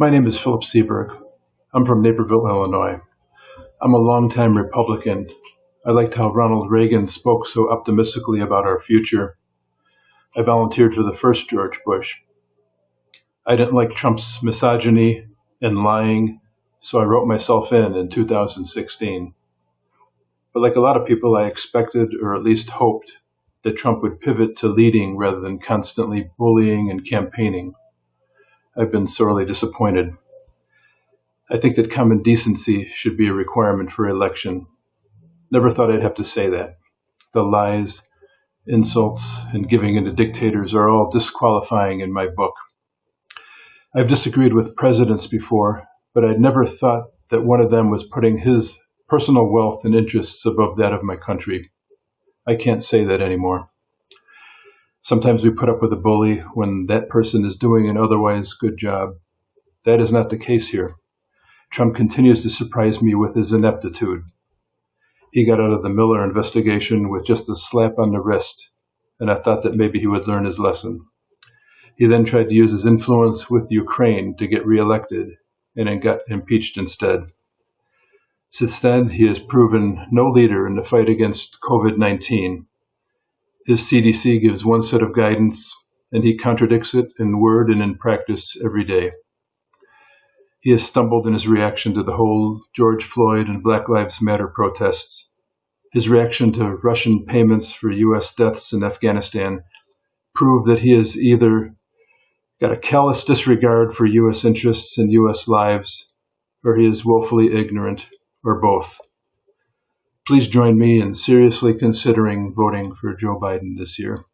My name is Philip Seberg. I'm from Naperville, Illinois. I'm a longtime Republican. I liked how Ronald Reagan spoke so optimistically about our future. I volunteered for the first George Bush. I didn't like Trump's misogyny and lying, so I wrote myself in in 2016. But like a lot of people, I expected, or at least hoped, that Trump would pivot to leading rather than constantly bullying and campaigning. I've been sorely disappointed. I think that common decency should be a requirement for election. Never thought I'd have to say that. The lies, insults, and giving in to dictators are all disqualifying in my book. I've disagreed with presidents before, but I'd never thought that one of them was putting his personal wealth and interests above that of my country. I can't say that anymore. Sometimes we put up with a bully when that person is doing an otherwise good job. That is not the case here. Trump continues to surprise me with his ineptitude. He got out of the Mueller investigation with just a slap on the wrist, and I thought that maybe he would learn his lesson. He then tried to use his influence with Ukraine to get reelected and got impeached instead. Since then, he has proven no leader in the fight against COVID 19. His CDC gives one set of guidance, and he contradicts it in word and in practice every day. He has stumbled in his reaction to the whole George Floyd and Black Lives Matter protests. His reaction to Russian payments for U.S. deaths in Afghanistan prove that he has either got a callous disregard for U.S. interests and U.S. lives, or he is woefully ignorant or both. Please join me in seriously considering voting for Joe Biden this year.